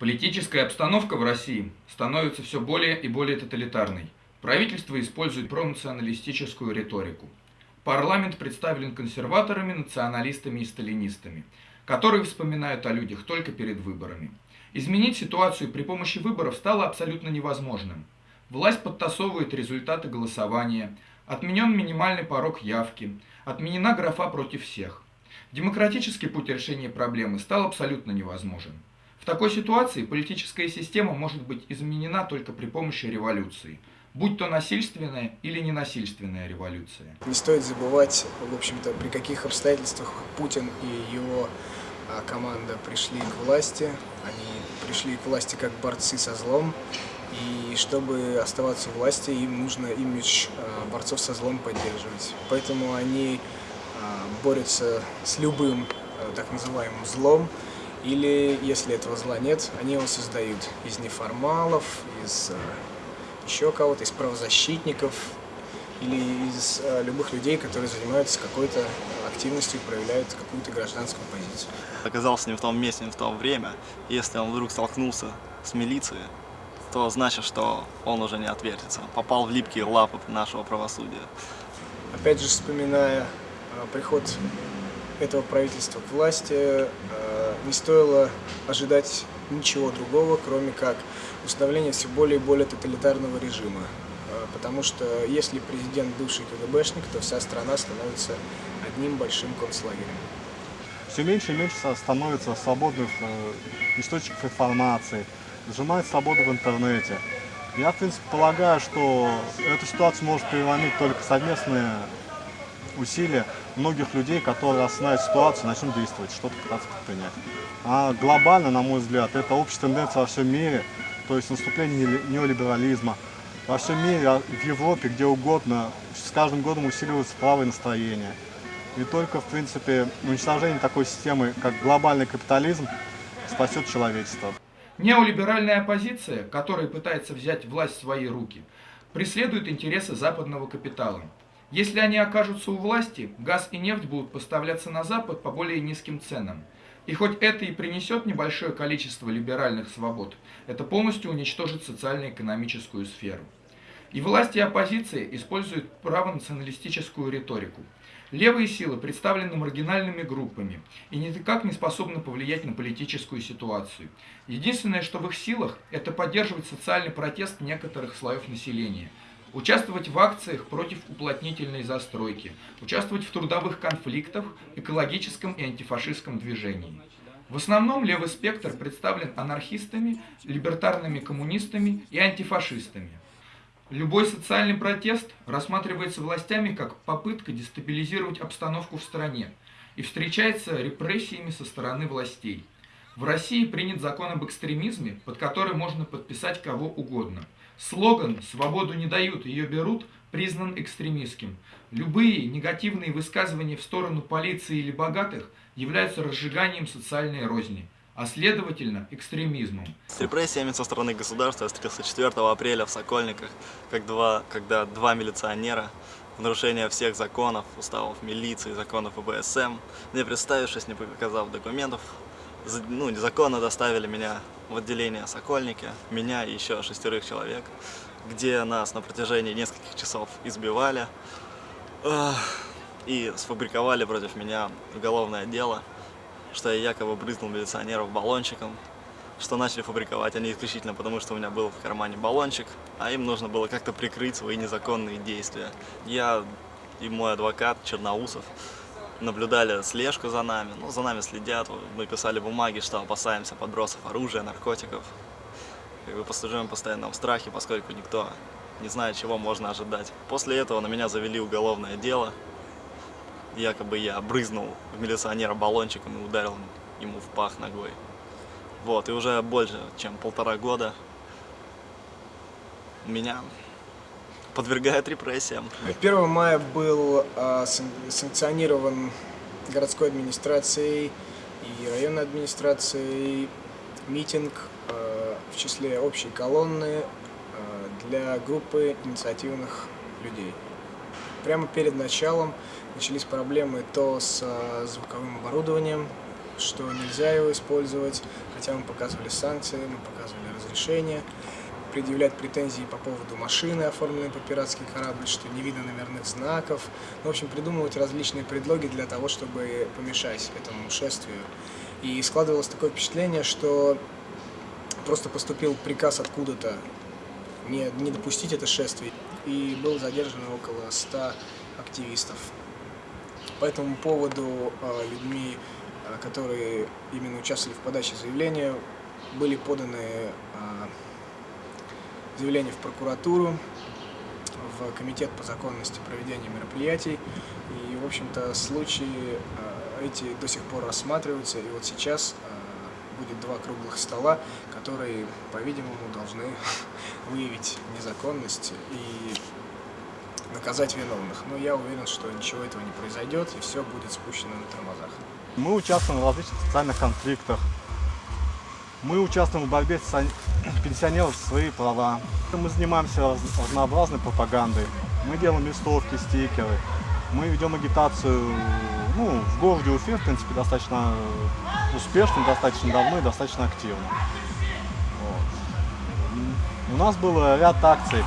Политическая обстановка в России становится все более и более тоталитарной. Правительство использует пронационалистическую риторику. Парламент представлен консерваторами, националистами и сталинистами, которые вспоминают о людях только перед выборами. Изменить ситуацию при помощи выборов стало абсолютно невозможным. Власть подтасовывает результаты голосования, отменен минимальный порог явки, отменена графа против всех. Демократический путь решения проблемы стал абсолютно невозможен. В такой ситуации политическая система может быть изменена только при помощи революции, будь то насильственная или ненасильственная революция. Не стоит забывать, в общем-то, при каких обстоятельствах Путин и его а, команда пришли к власти. Они пришли к власти как борцы со злом, и чтобы оставаться у власти, им нужно имидж а, борцов со злом поддерживать. Поэтому они а, борются с любым так называемым злом, или, если этого зла нет, они его создают из неформалов, из э, еще кого-то, из правозащитников или из э, любых людей, которые занимаются какой-то активностью и проявляют какую-то гражданскую позицию. Оказался не в том месте, не в то время. Если он вдруг столкнулся с милицией, то значит, что он уже не отвертится. Попал в липкие лапы нашего правосудия. Опять же, вспоминая э, приход этого правительства к власти э, не стоило ожидать ничего другого, кроме как установления все более и более тоталитарного режима. Э, потому что если президент бывший КГБшник, то вся страна становится одним большим концлагерем. Все меньше и меньше становится свободных э, источников информации, сжимает свободу в интернете. Я, в принципе, полагаю, что эту ситуацию может переломить только совместные усилия многих людей, которые осознают ситуацию, начнут действовать, что-то пытаться предпринять. А глобально, на мой взгляд, это общая тенденция во всем мире, то есть наступление неолиберализма. Во всем мире, а в Европе, где угодно, с каждым годом усиливаются правые настроения. И только, в принципе, уничтожение такой системы, как глобальный капитализм, спасет человечество. Неолиберальная оппозиция, которая пытается взять власть в свои руки, преследует интересы западного капитала. Если они окажутся у власти, газ и нефть будут поставляться на Запад по более низким ценам. И хоть это и принесет небольшое количество либеральных свобод, это полностью уничтожит социально-экономическую сферу. И власти и оппозиция используют правонационалистическую риторику. Левые силы представлены маргинальными группами и никак не способны повлиять на политическую ситуацию. Единственное, что в их силах, это поддерживать социальный протест некоторых слоев населения – участвовать в акциях против уплотнительной застройки, участвовать в трудовых конфликтах, экологическом и антифашистском движении. В основном левый спектр представлен анархистами, либертарными коммунистами и антифашистами. Любой социальный протест рассматривается властями как попытка дестабилизировать обстановку в стране и встречается репрессиями со стороны властей. В России принят закон об экстремизме, под который можно подписать кого угодно – Слоган «Свободу не дают, ее берут» признан экстремистским. Любые негативные высказывания в сторону полиции или богатых являются разжиганием социальной розни, а следовательно экстремизмом. С репрессиями со стороны государства я встретился 4 апреля в Сокольниках, как два, когда два милиционера в нарушение всех законов, уставов милиции, законов ОБСМ, не представившись, не показав документов, ну, незаконно доставили меня в отделение Сокольники, меня и еще шестерых человек, где нас на протяжении нескольких часов избивали и сфабриковали против меня уголовное дело, что я якобы брызнул милиционеров баллончиком, что начали фабриковать они исключительно потому, что у меня был в кармане баллончик, а им нужно было как-то прикрыть свои незаконные действия. Я и мой адвокат Черноусов наблюдали слежку за нами, ну, за нами следят, мы писали бумаги, что опасаемся подбросов оружия, наркотиков. Как бы послужим постоянно в страхе, поскольку никто не знает, чего можно ожидать. После этого на меня завели уголовное дело. Якобы я брызнул в милиционера баллончиком и ударил ему в пах ногой. Вот, и уже больше, чем полтора года меня подвергает репрессиям. 1 мая был э, санкционирован городской администрацией и районной администрацией митинг э, в числе общей колонны э, для группы инициативных людей. Прямо перед началом начались проблемы то с звуковым оборудованием, что нельзя его использовать, хотя мы показывали санкции, мы показывали разрешение, предъявлять претензии по поводу машины, оформленной по пиратский корабль, что не видно номерных знаков. Ну, в общем, придумывать различные предлоги для того, чтобы помешать этому шествию. И складывалось такое впечатление, что просто поступил приказ откуда-то не, не допустить это шествие, и было задержано около 100 активистов. По этому поводу э, людьми, э, которые именно участвовали в подаче заявления, были поданы э, заявления в прокуратуру, в Комитет по законности проведения мероприятий. И, в общем-то, случаи эти до сих пор рассматриваются. И вот сейчас будет два круглых стола, которые, по-видимому, должны выявить незаконность и наказать виновных. Но я уверен, что ничего этого не произойдет, и все будет спущено на тормозах. Мы участвуем в различных социальных конфликтах. Мы участвуем в борьбе пенсионеров за свои права. Мы занимаемся разнообразной пропагандой. Мы делаем листовки, стикеры. Мы ведем агитацию ну, в городе Уфе, в принципе, достаточно успешно, достаточно давно и достаточно активно. Вот. У нас был ряд акций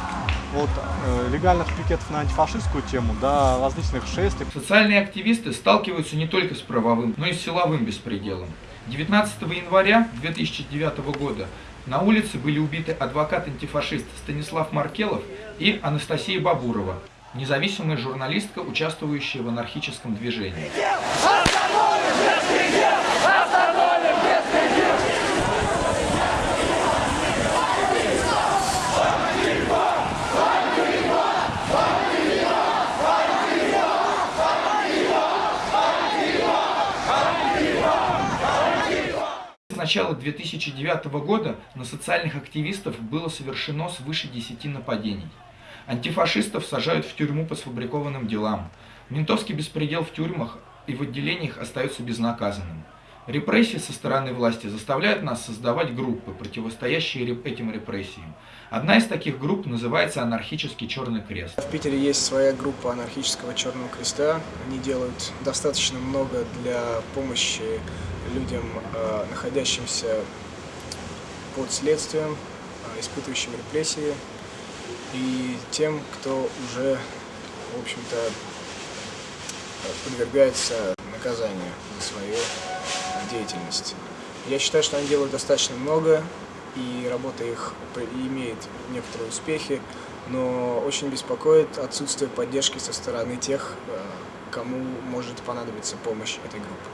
от э, легальных пикетов на антифашистскую тему до различных шествий. Социальные активисты сталкиваются не только с правовым, но и с силовым беспределом. 19 января 2009 года на улице были убиты адвокат-антифашист Станислав Маркелов и Анастасия Бабурова, независимая журналистка, участвующая в анархическом движении. С начала 2009 года на социальных активистов было совершено свыше 10 нападений. Антифашистов сажают в тюрьму по сфабрикованным делам. Ментовский беспредел в тюрьмах и в отделениях остается безнаказанным. Репрессии со стороны власти заставляют нас создавать группы, противостоящие этим репрессиям. Одна из таких групп называется «Анархический Черный Крест». В Питере есть своя группа анархического Черного Креста. Они делают достаточно много для помощи людям, э, находящимся под следствием, э, испытывающим репрессии, и тем, кто уже, в общем-то, подвергается наказанию за свою деятельность. Я считаю, что они делают достаточно много, и работа их имеет некоторые успехи, но очень беспокоит отсутствие поддержки со стороны тех, э, кому может понадобиться помощь этой группы.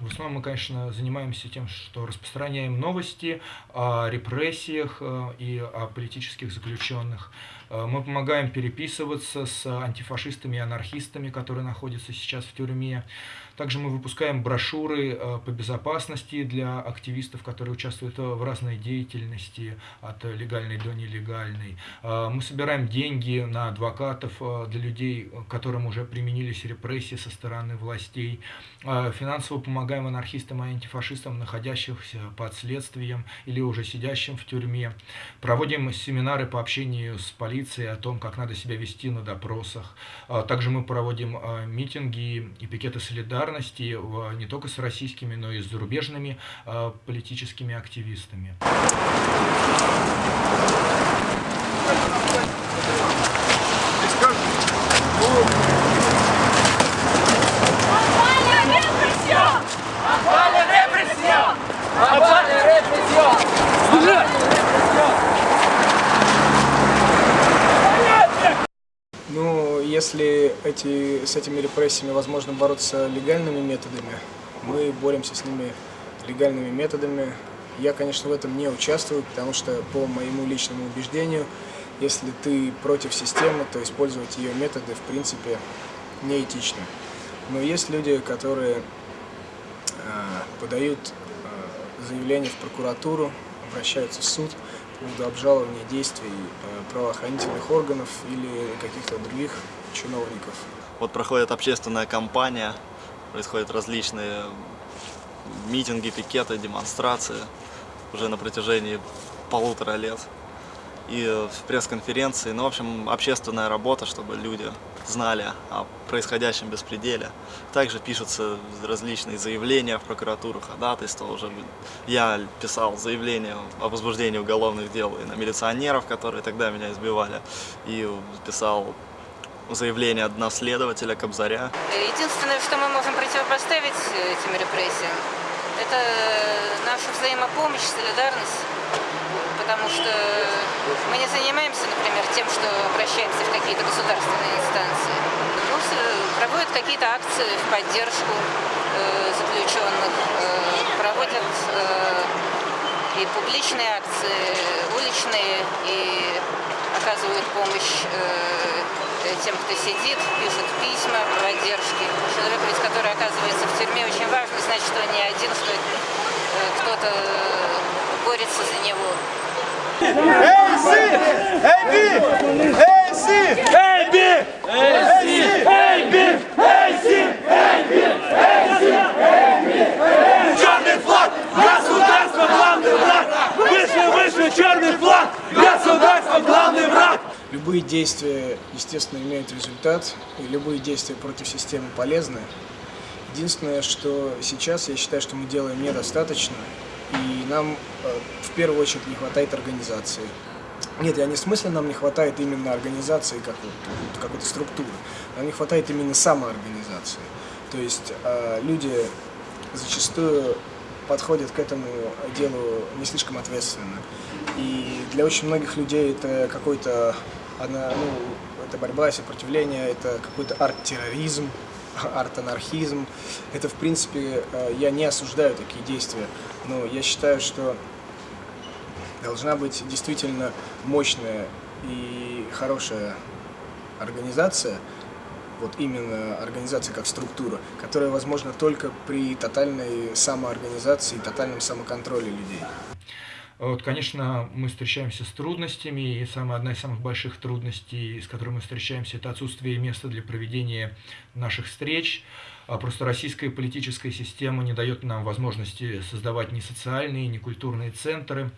В основном мы, конечно, занимаемся тем, что распространяем новости о репрессиях э, и о политических заключенных. Э, мы помогаем переписываться с антифашистами и анархистами, которые находятся сейчас в тюрьме. Также мы выпускаем брошюры э, по безопасности для активистов, которые участвуют в разной деятельности, от легальной до нелегальной. Мы собираем деньги на адвокатов для людей, которым уже применились репрессии со стороны властей. Финансово помогаем анархистам и антифашистам, находящихся под следствием или уже сидящим в тюрьме. Проводим семинары по общению с полицией о том, как надо себя вести на допросах. А, также мы проводим а, митинги и пикеты солидарности не только с российскими, но и с зарубежными а, политическими активистами. Ну, если эти, с этими репрессиями возможно бороться легальными методами, мы боремся с ними легальными методами. Я, конечно, в этом не участвую, потому что, по моему личному убеждению, если ты против системы, то использовать ее методы, в принципе, неэтично. Но есть люди, которые э, подают э, заявление в прокуратуру, обращаются в суд по поводу обжалования действий э, правоохранительных органов или каких-то других чиновников. Вот проходит общественная кампания, происходят различные митинги, пикеты, демонстрации уже на протяжении полутора лет. и пресс-конференции, ну, в общем, общественная работа, чтобы люди знали о происходящем беспределе. Также пишутся различные заявления в прокуратуру, ходатайства. Уже я писал заявление о возбуждении уголовных дел и на милиционеров, которые тогда меня избивали, и писал заявление одного следователя Кобзаря. Единственное, что мы можем противопоставить этим репрессиям, это наша взаимопомощь, солидарность, потому что мы не занимаемся, например, тем, что обращаемся в какие-то государственные инстанции. Ну, проводят какие-то акции в поддержку э, заключенных, э, проводят э, и публичные акции, уличные, и оказывают помощь э, тем, кто сидит, пишут письма поддержки. Человек, который оказывается в тюрьме, очень важно знать, что не один, что э, кто-то борется за него. Эй, Си! Эй, Би! Действия, естественно, имеют результат, и любые действия против системы полезны. Единственное, что сейчас я считаю, что мы делаем недостаточно, и нам э, в первую очередь не хватает организации. Нет, я не в смысле нам не хватает именно организации как какой-то структуры, нам не хватает именно самоорганизации. То есть э, люди зачастую подходят к этому делу не слишком ответственно. И для очень многих людей это какой-то, ну, это борьба, сопротивление, это какой-то арт-терроризм, арт-анархизм. Это, в принципе, э, я не осуждаю такие действия, но я считаю, что должна быть действительно мощная и хорошая организация, вот именно организация как структура, которая возможна только при тотальной самоорганизации и тотальном самоконтроле людей. Вот, конечно, мы встречаемся с трудностями, и самая одна из самых больших трудностей, с которой мы встречаемся, это отсутствие места для проведения наших встреч. А просто российская политическая система не дает нам возможности создавать ни социальные, ни культурные центры.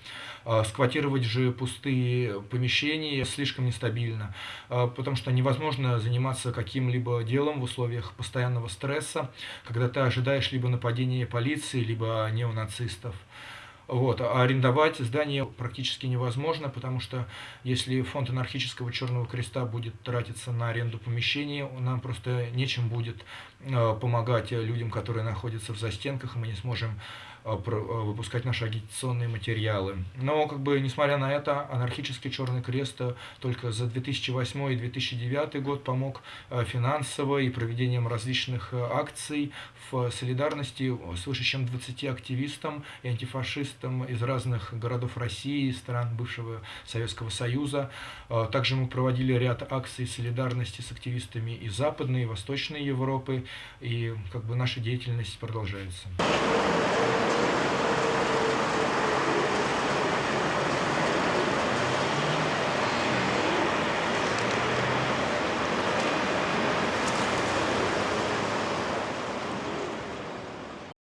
А сквотировать же пустые помещения слишком нестабильно, а потому что невозможно заниматься каким-либо делом в условиях постоянного стресса, когда ты ожидаешь либо нападения полиции, либо неонацистов. Вот. А арендовать здание практически невозможно, потому что если фонд анархического Черного Креста будет тратиться на аренду помещений, нам просто нечем будет э, помогать людям, которые находятся в застенках, и мы не сможем выпускать наши агитационные материалы. Но, как бы, несмотря на это, анархический Черный Крест э, только за 2008 и 2009 год помог финансово и проведением различных акций в солидарности свыше чем 20 активистам и антифашистам из разных городов России, стран бывшего Советского Союза. Также мы проводили ряд акций солидарности с активистами из Западной и Восточной Европы, и как бы наша деятельность продолжается.